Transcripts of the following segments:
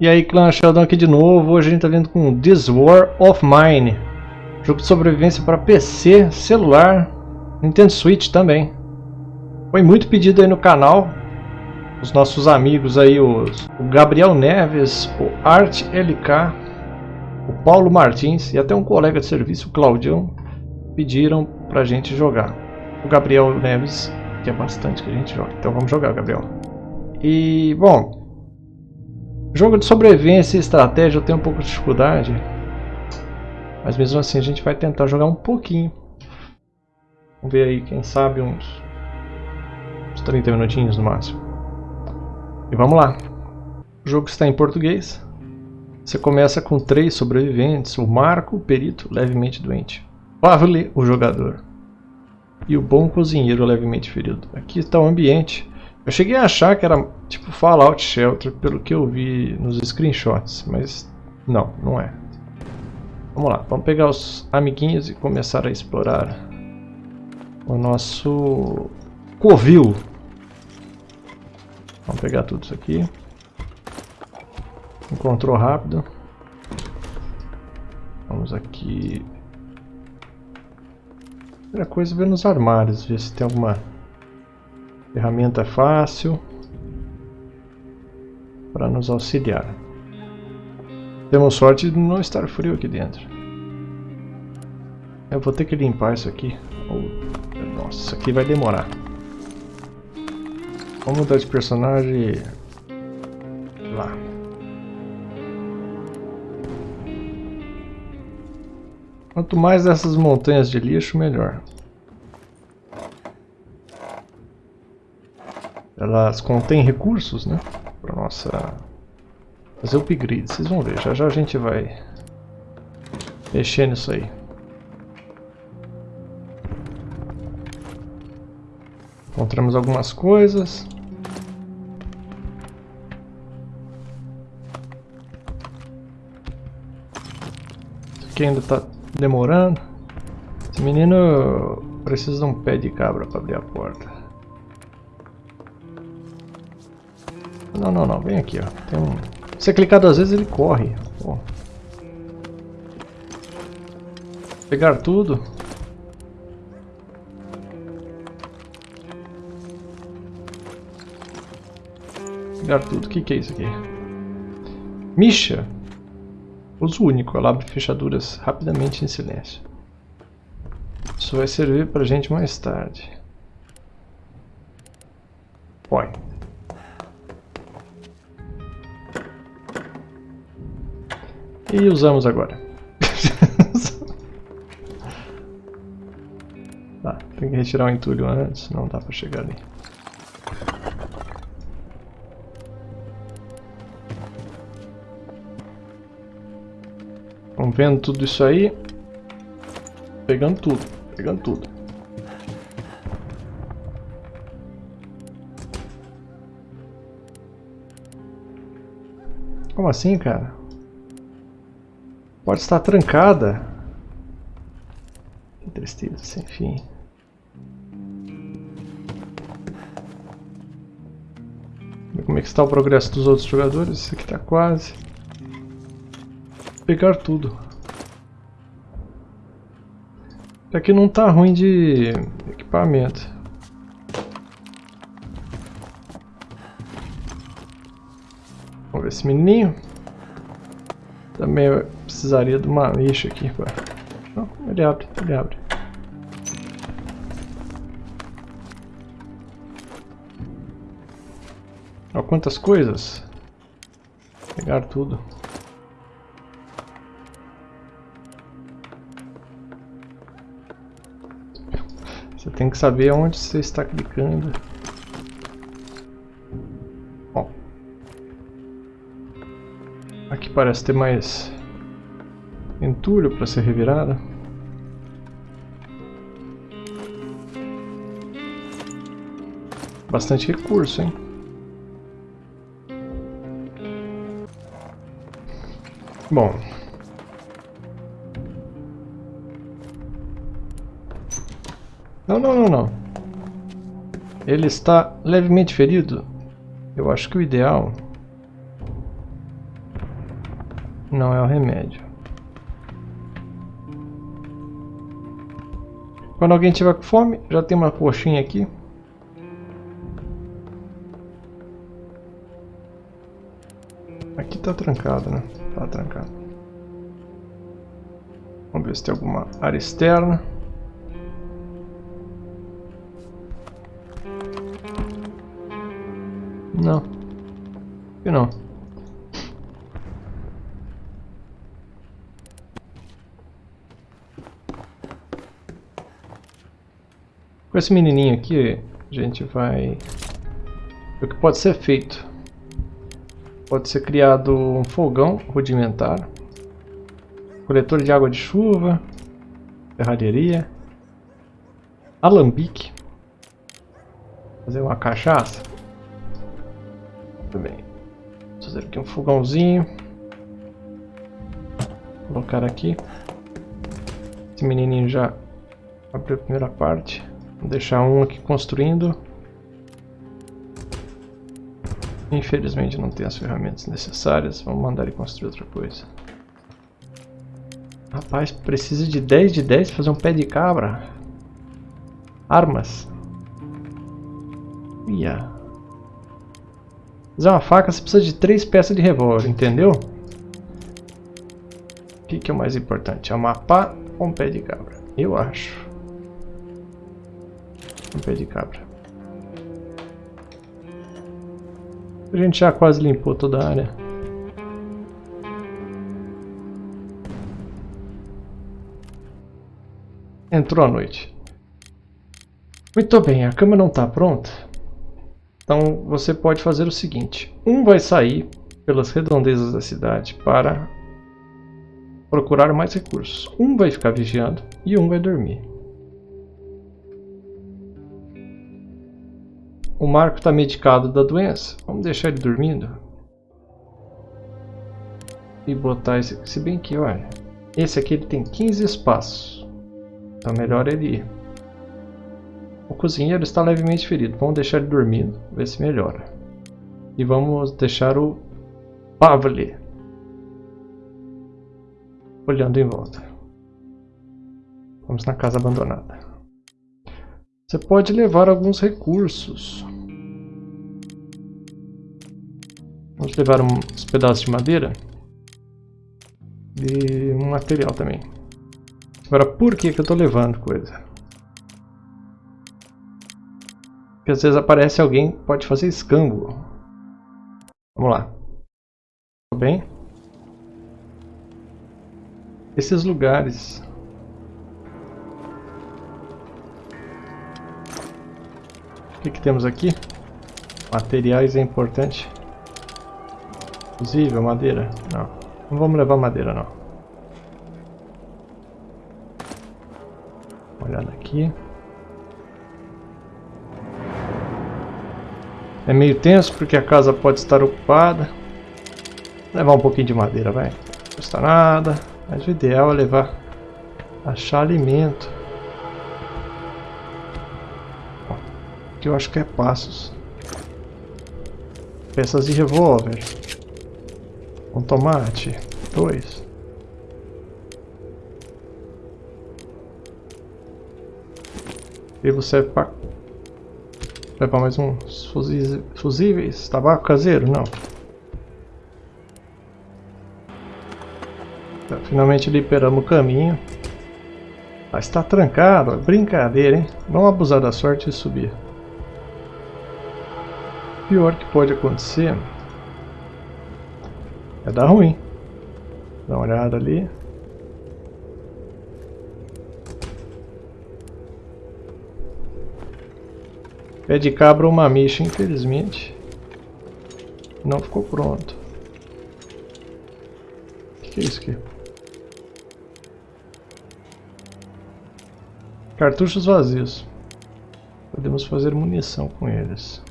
E aí clã Sheldon aqui de novo, hoje a gente tá vindo com This War of Mine. Jogo de sobrevivência para PC, celular, Nintendo Switch também. Foi muito pedido aí no canal. Os nossos amigos aí, os, o Gabriel Neves, o Art LK O Paulo Martins e até um colega de serviço, o Claudião Pediram pra gente jogar. O Gabriel Neves, que é bastante que a gente joga, então vamos jogar Gabriel. E, bom, Jogo de sobrevivência e estratégia eu tenho um pouco de dificuldade. Mas mesmo assim a gente vai tentar jogar um pouquinho. Vamos ver aí, quem sabe uns, uns 30 minutinhos no máximo. E vamos lá. O jogo está em português. Você começa com três sobreviventes, o Marco, o perito, levemente doente. Pavle, o jogador. E o bom cozinheiro levemente ferido. Aqui está o ambiente. Eu cheguei a achar que era tipo Fallout Shelter, pelo que eu vi nos screenshots, mas não, não é. Vamos lá, vamos pegar os amiguinhos e começar a explorar o nosso covil. Vamos pegar tudo isso aqui. Encontrou rápido. Vamos aqui. Primeira coisa é ver nos armários, ver se tem alguma Ferramenta fácil para nos auxiliar. Temos sorte de não estar frio aqui dentro. Eu vou ter que limpar isso aqui. Oh, nossa, isso aqui vai demorar. Vamos mudar de personagem lá. Quanto mais dessas montanhas de lixo, melhor. Elas contêm recursos, né? Para nossa fazer upgrade. Vocês vão ver, já já a gente vai mexer nisso aí. Encontramos algumas coisas. Isso aqui ainda está demorando. Esse menino precisa de um pé de cabra para abrir a porta. Não, não, não. Vem aqui, ó. Tem um... Você clicar duas vezes, ele corre. Pô. Pegar tudo. Pegar tudo. O que, que é isso aqui? Misha. Uso único. Ela abre fechaduras rapidamente em silêncio. Isso vai servir pra gente mais tarde. Põe. E usamos agora. tá, tem que retirar o entulho antes, não dá pra chegar ali. Vamos vendo tudo isso aí. Pegando tudo, pegando tudo. Como assim, cara? Pode estar trancada. Que tristeza, sem fim. Como é que está o progresso dos outros jogadores? Esse aqui está quase. Pegar tudo. Aqui não está ruim de equipamento. Vamos ver esse menininho. Também precisaria de uma lixa aqui. Não, ele abre, ele abre. Olha quantas coisas. Pegar tudo. Você tem que saber onde você está clicando. Aqui parece ter mais entulho para ser revirada. Bastante recurso, hein? Bom. Não, não, não, não. Ele está levemente ferido. Eu acho que o ideal Não é o remédio. Quando alguém tiver com fome, já tem uma coxinha aqui. Aqui tá trancado, né? Tá trancado. Vamos ver se tem alguma área externa. Não. Aqui não. Com esse menininho aqui, a gente vai... O que pode ser feito? Pode ser criado um fogão rudimentar, coletor de água de chuva, ferraria, alambique, fazer uma cachaça. Muito bem. Vou fazer aqui um fogãozinho. Colocar aqui. Esse menininho já abriu a primeira parte. Vou deixar um aqui construindo. Infelizmente não tem as ferramentas necessárias. Vamos mandar ele construir outra coisa. Rapaz, precisa de 10 de 10 fazer um pé de cabra. Armas. Ia. Fazer uma faca você precisa de 3 peças de revólver, entendeu? O que, que é o mais importante? É um mapa ou um pé de cabra? Eu acho. Um pé de cabra. A gente já quase limpou toda a área. Entrou a noite. Muito bem, a cama não está pronta. Então você pode fazer o seguinte. Um vai sair pelas redondezas da cidade para procurar mais recursos. Um vai ficar vigiando e um vai dormir. O Marco está medicado da doença. Vamos deixar ele dormindo. E botar esse aqui. Se bem que, olha. Esse aqui ele tem 15 espaços. Então melhor ele ir. O cozinheiro está levemente ferido. Vamos deixar ele dormindo. Ver se melhora. E vamos deixar o Pavli olhando em volta. Vamos na casa abandonada. Você pode levar alguns recursos. Vamos levar uns pedaços de madeira. E um material também. Agora, por que, que eu estou levando coisa? Porque às vezes aparece alguém que pode fazer escambo. Vamos lá. Tudo bem? Esses lugares O que, que temos aqui? Materiais é importante. Fusível, madeira. Não. Não vamos levar madeira não. Uma olhada aqui. É meio tenso porque a casa pode estar ocupada. Vou levar um pouquinho de madeira, vai. Não custa nada. Mas o ideal é levar... Achar alimento. Que eu acho que é passos. Peças de revólver. Um tomate. Dois. E você para levar mais uns fusíveis. Tabaco caseiro? Não. Tá, finalmente liberamos o caminho. Mas está trancado. Brincadeira, hein? Vamos abusar da sorte e subir pior que pode acontecer é dar ruim. Dá uma olhada ali. Pé de cabra ou mamicha, infelizmente. Não ficou pronto. O que, que é isso aqui? Cartuchos vazios. Podemos fazer munição com eles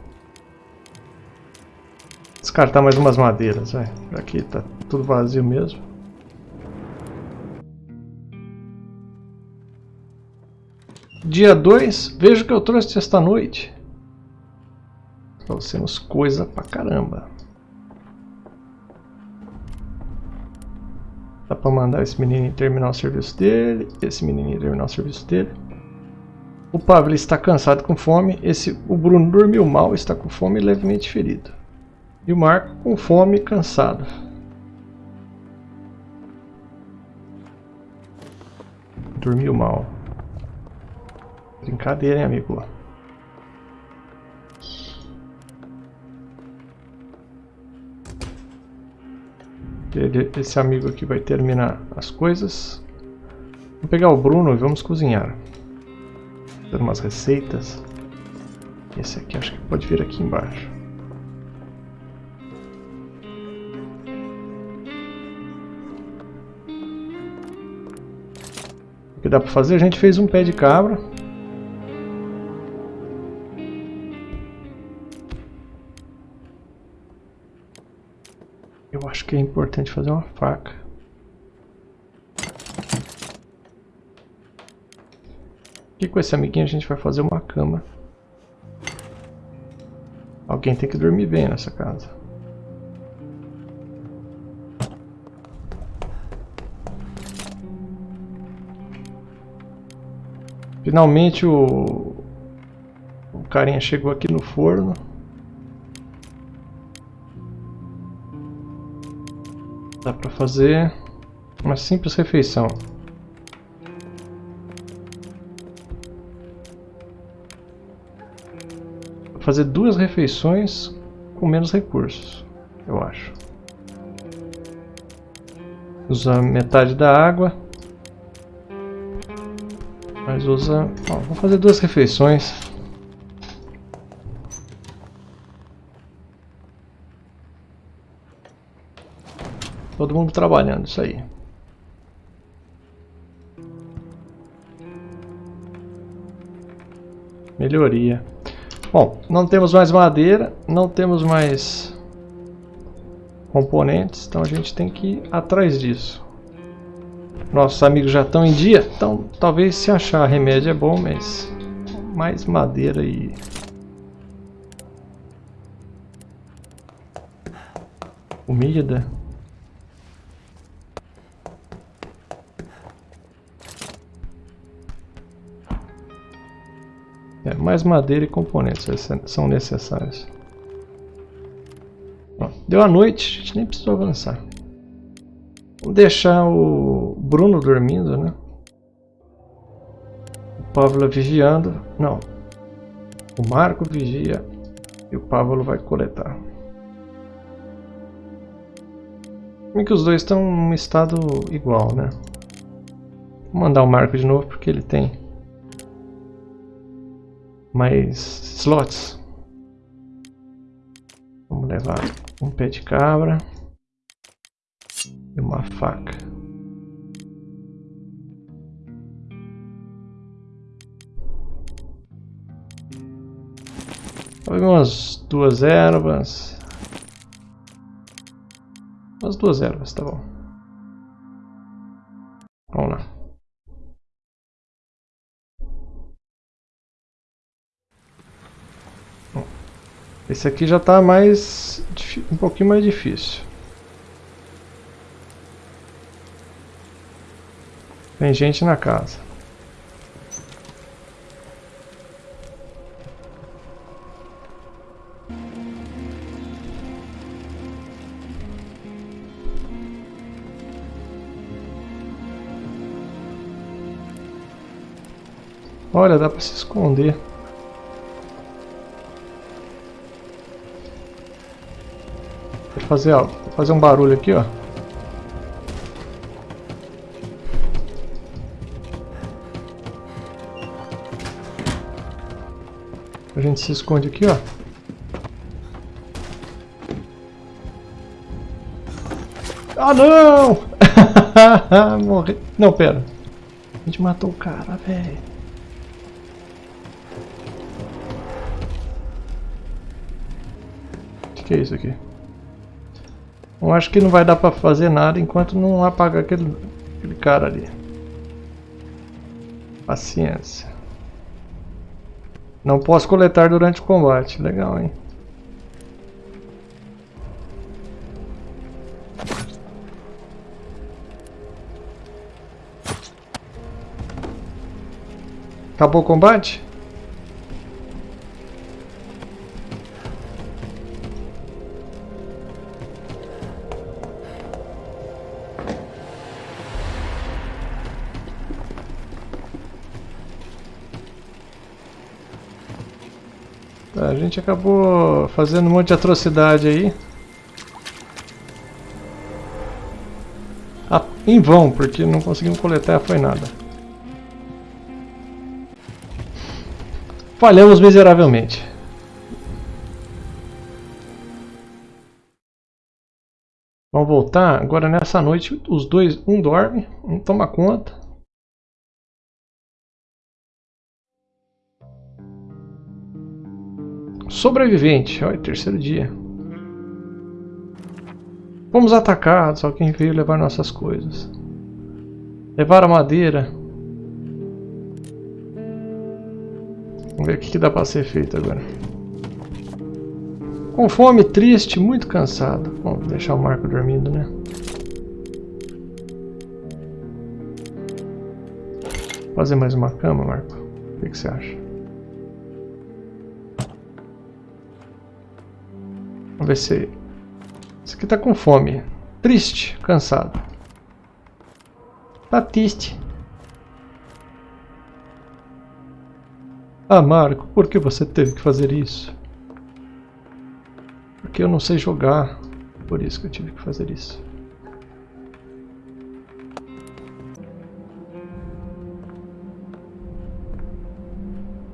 descartar mais umas madeiras, vai. Aqui tá tudo vazio mesmo. Dia 2, veja o que eu trouxe esta noite. Trouxemos coisa pra caramba. Dá pra mandar esse menino terminar o serviço dele, esse menino terminar o serviço dele. O Pablo está cansado com fome, esse, o Bruno dormiu mal, está com fome e levemente ferido. E o Marco com fome e cansado. Dormiu mal. Brincadeira, hein, amigo? Esse amigo aqui vai terminar as coisas. Vou pegar o Bruno e vamos cozinhar. Fazer umas receitas. Esse aqui acho que pode vir aqui embaixo. Que dá para fazer? A gente fez um pé de cabra. Eu acho que é importante fazer uma faca. E com esse amiguinho a gente vai fazer uma cama. Alguém tem que dormir bem nessa casa. Finalmente o, o carinha chegou aqui no forno. Dá pra fazer uma simples refeição. fazer duas refeições com menos recursos, eu acho. Usa metade da água. Usa... Ó, vou fazer duas refeições. Todo mundo trabalhando, isso aí. Melhoria. Bom, não temos mais madeira, não temos mais componentes, então a gente tem que ir atrás disso. Nossos amigos já estão em dia, então talvez se achar remédio é bom, mas mais madeira e... Comida... É, mais madeira e componentes são necessários. deu a noite, a gente nem precisou avançar. Vamos deixar o Bruno dormindo, né? O Pablo vigiando. Não. O Marco vigia e o Pablo vai coletar. Como é que os dois estão em um estado igual, né? Vou mandar o Marco de novo porque ele tem mais slots. Vamos levar um pé de cabra e uma faca. Umas duas ervas. Umas duas ervas, tá bom. Vamos lá. Esse aqui já está mais um pouquinho mais difícil. Tem gente na casa. Olha, dá para se esconder. fazer, ó, fazer um barulho aqui, ó. A gente se esconde aqui, ó. Ah, não! Morri. Não, pera. A gente matou o cara, velho. que é isso aqui? Eu acho que não vai dar pra fazer nada enquanto não apagar aquele, aquele cara ali. Paciência. Não posso coletar durante o combate. Legal, hein? Acabou o combate? A gente acabou fazendo um monte de atrocidade aí. Ah, em vão, porque não conseguimos coletar foi nada. Falhamos miseravelmente. Voltar. Agora nessa noite os dois, um dorme, um toma conta. Sobrevivente. Olha, terceiro dia. Fomos atacados, alguém veio levar nossas coisas. Levar a madeira. Vamos ver o que, que dá para ser feito agora. Com fome, triste, muito cansado. Vamos deixar o Marco dormindo, né? Fazer mais uma cama, Marco. O que, que você acha? Vamos ver se... Esse aqui tá com fome. Triste, cansado. Tá triste. Ah, Marco, por que você teve que fazer isso? Porque eu não sei jogar. Por isso que eu tive que fazer isso.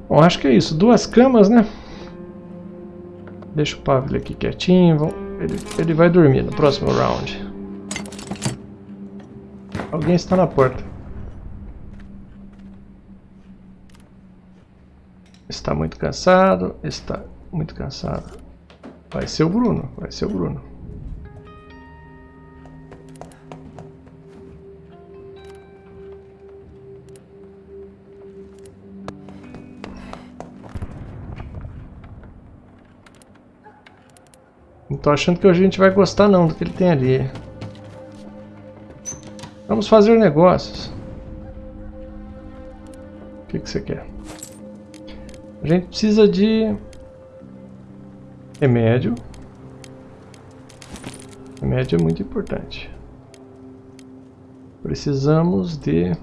Bom, acho que é isso. Duas camas, né? Deixa o Pavel aqui quietinho. Ele, ele vai dormir no próximo round. Alguém está na porta. Está muito cansado, está muito cansado. Vai ser o Bruno, vai ser o Bruno. Não tô achando que a gente vai gostar não do que ele tem ali. Vamos fazer negócios. O que, que você quer? A gente precisa de remédio. Remédio é muito importante. Precisamos de...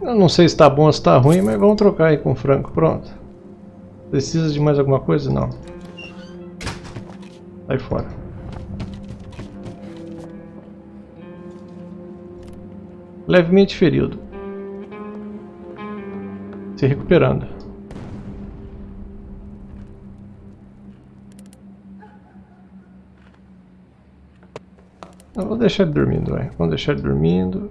Eu não sei se está bom ou se está ruim, mas vamos trocar aí com frango. Pronto. Precisa de mais alguma coisa? Não. Sai fora. Levemente ferido. Se recuperando. Eu vou deixar ele dormindo, vai. Vamos deixar ele dormindo.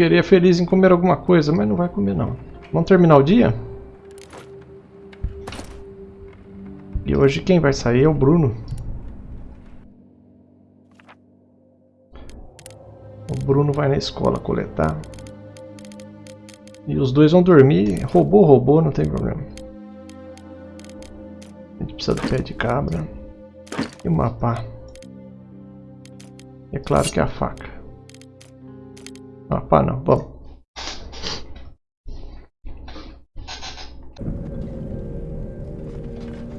Queria feliz em comer alguma coisa, mas não vai comer não. Vamos terminar o dia? E hoje quem vai sair é o Bruno. O Bruno vai na escola coletar. E os dois vão dormir. Robô, robô, não tem problema. A gente precisa do pé de cabra. E uma pá. E é claro que é a faca. Ah, pá não, vamos.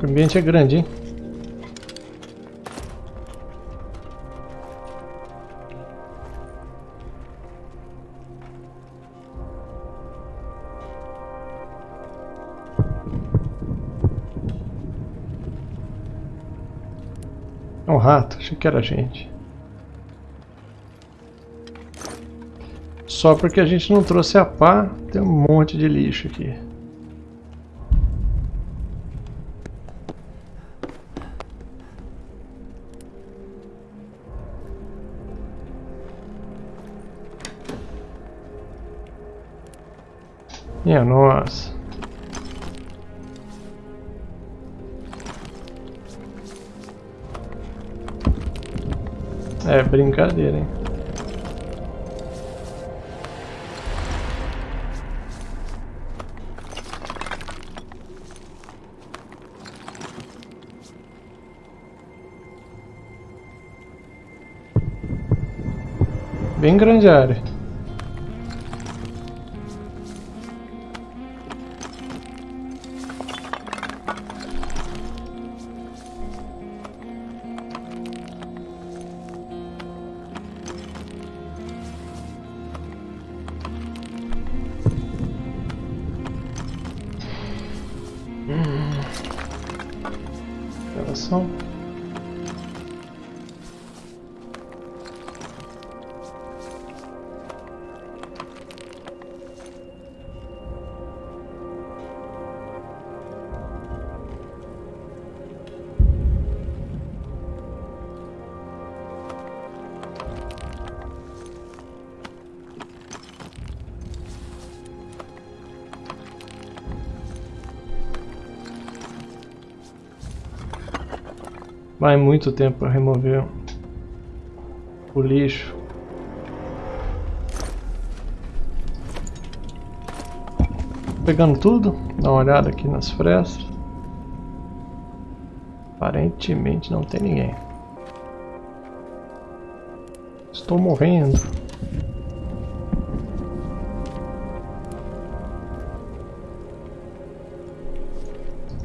O ambiente é grande, hein? É um rato, achei que era gente. Só porque a gente não trouxe a pá, tem um monte de lixo aqui. Minha nossa. É brincadeira, hein? Bem grande a área. Vai muito tempo para remover o lixo. Pegando tudo, dá uma olhada aqui nas frestas. Aparentemente não tem ninguém. Estou morrendo.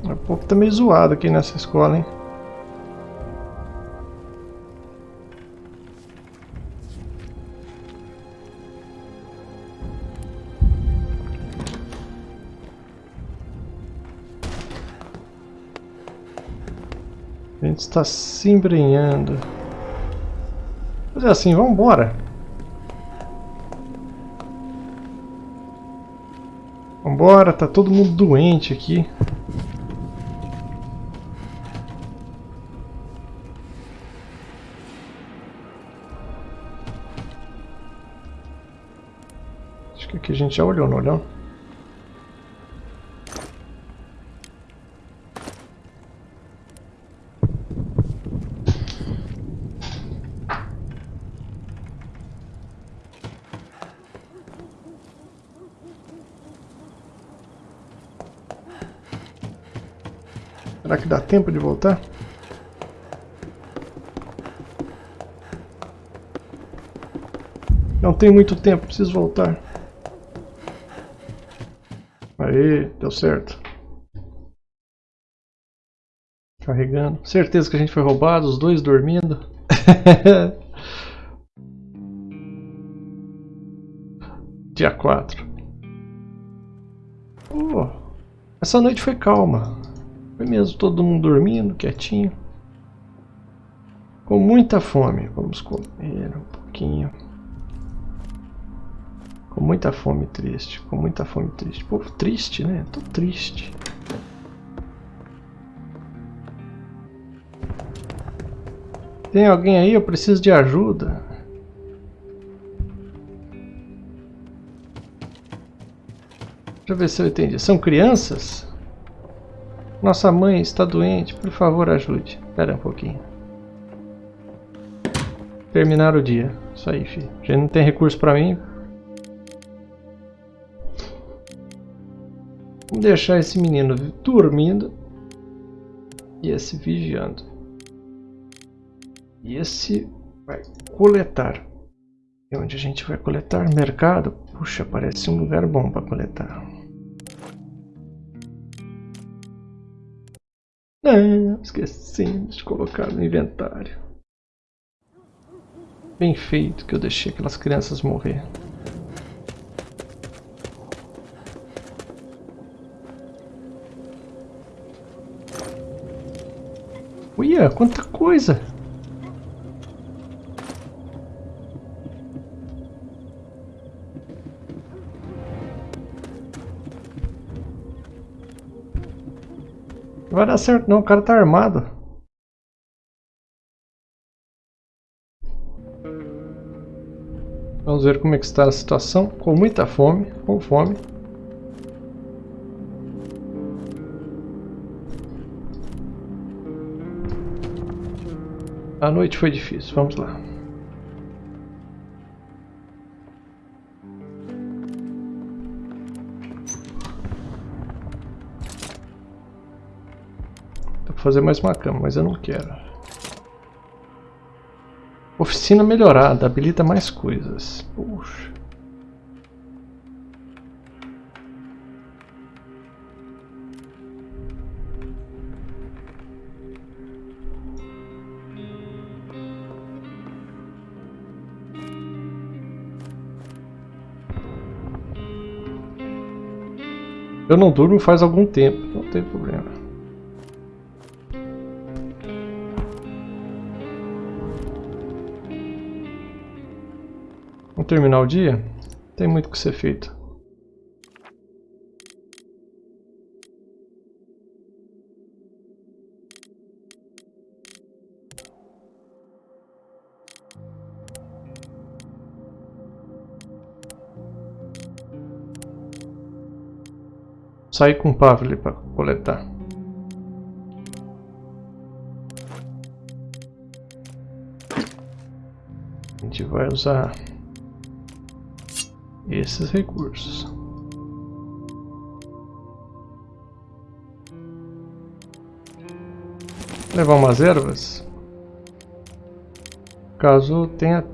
O pouco tá meio zoado aqui nessa escola, hein? Gente está se embrenhando. Mas é assim, vamos embora. Vambora, tá todo mundo doente aqui. Acho que aqui a gente já olhou, não olhou? Que dá tempo de voltar? Não tem muito tempo, preciso voltar. Aí, deu certo. Carregando. Certeza que a gente foi roubado, os dois dormindo. Dia 4. Oh, essa noite foi calma. Foi mesmo todo mundo dormindo, quietinho. Com muita fome. Vamos comer um pouquinho. Com muita fome triste. Com muita fome triste. Povo triste, né? Tô triste. Tem alguém aí? Eu preciso de ajuda. Deixa eu ver se eu entendi. São crianças? Nossa mãe está doente, por favor ajude. Espera um pouquinho. Terminar o dia. Isso aí, filho. Já não tem recurso para mim. Vamos deixar esse menino dormindo. E esse vigiando. E esse vai coletar. E onde a gente vai coletar? Mercado? Puxa, parece um lugar bom para coletar. Ah, esquecemos de colocar no inventário. Bem feito que eu deixei aquelas crianças morrer. Uia, quanta coisa! Vai dar certo não, o cara tá armado. Vamos ver como é que está a situação. Com muita fome, com fome. A noite foi difícil, vamos lá. Fazer mais uma cama, mas eu não quero. Oficina melhorada, habilita mais coisas. Puxa. Eu não durmo faz algum tempo, não tem problema. Vamos terminar o dia? Tem muito que ser feito. sair com o Pavli para coletar. A gente vai usar esses recursos. Levar umas ervas. Caso tenha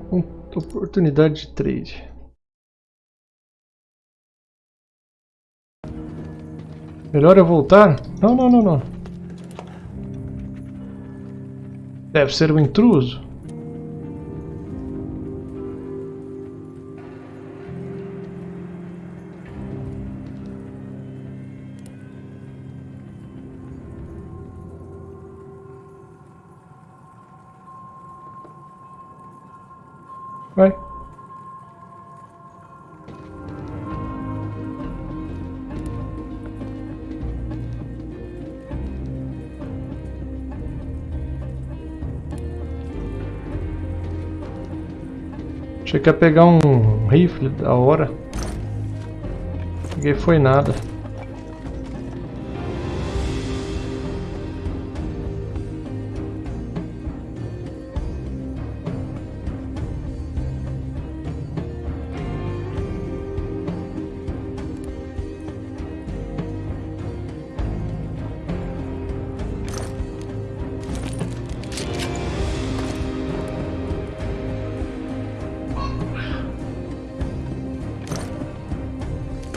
oportunidade de trade. Melhor eu voltar? Não, não, não, não. Deve ser um intruso. Achei que ia pegar um rifle da hora. Peguei foi nada.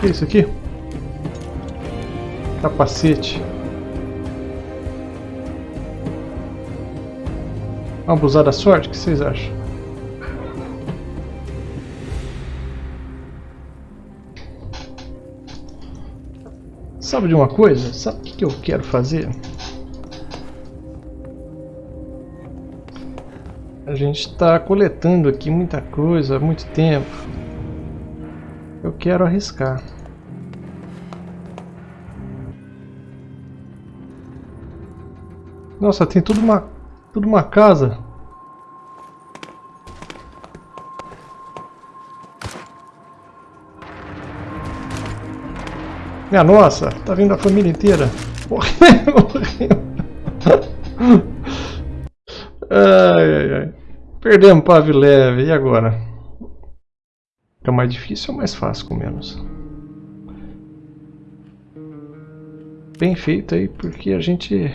Que é isso aqui? Capacete. Abusar da sorte? O que vocês acham? Sabe de uma coisa? Sabe o que eu quero fazer? A gente está coletando aqui muita coisa há muito tempo. Eu quero arriscar. Nossa, tem tudo uma, tudo uma casa. Minha nossa, tá vindo a família inteira. Morreu. Ai, ai, ai. Perdemos Pavilev, e agora? Fica mais difícil ou mais fácil com menos? Bem feito aí, porque a gente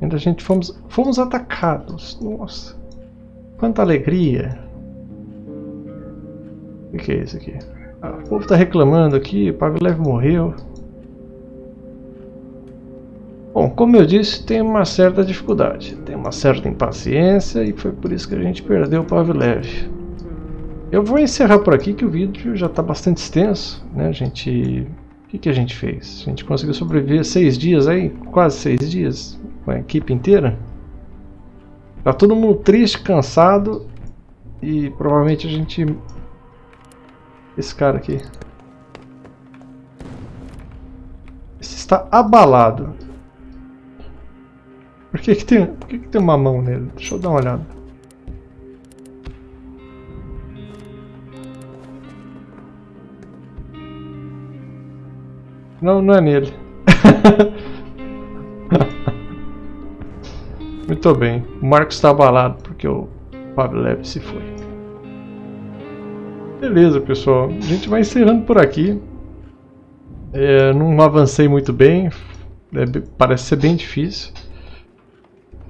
Ainda a gente fomos, fomos atacados. Nossa. Quanta alegria. O que, é isso aqui? Ah, o povo está reclamando aqui, Pavlev morreu. Bom, como eu disse, tem uma certa dificuldade, tem uma certa impaciência e foi por isso que a gente perdeu o Pavlev. Eu vou encerrar por aqui que o vídeo já está bastante extenso, né? A gente, o que, que a gente fez? A gente conseguiu sobreviver seis dias aí, quase seis dias, com a equipe inteira. Tá todo mundo triste, cansado e provavelmente a gente... Esse cara aqui. Esse está abalado. Por que que tem, por que que tem uma mão nele? Deixa eu dar uma olhada. Não, não é nele. Muito bem. O Marcos está abalado porque o Pavlev se foi. Beleza, pessoal. A gente vai encerrando por aqui. É, não avancei muito bem. É, parece ser bem difícil.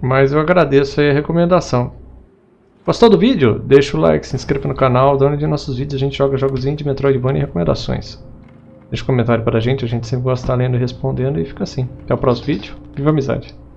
Mas eu agradeço a recomendação. Gostou do vídeo? Deixa o like, se inscreva no canal, dá de nossos vídeos a gente joga jogos indie, Metroidvania e recomendações. Deixa um comentário pra gente, a gente sempre gosta de estar lendo e respondendo e fica assim. Até o próximo vídeo, viva a amizade!